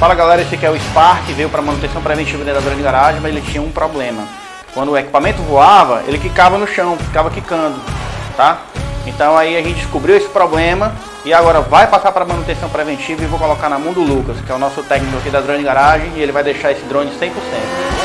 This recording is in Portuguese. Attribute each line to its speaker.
Speaker 1: Fala galera, esse aqui é o Spark, veio para manutenção preventiva dentro da grande garagem, mas ele tinha um problema. Quando o equipamento voava, ele quicava no chão, ficava quicando, tá? Então aí a gente descobriu esse problema e agora vai passar para manutenção preventiva e vou colocar na mão do Lucas, que é o nosso técnico aqui da Drone Garagem, e ele vai deixar esse drone 100%.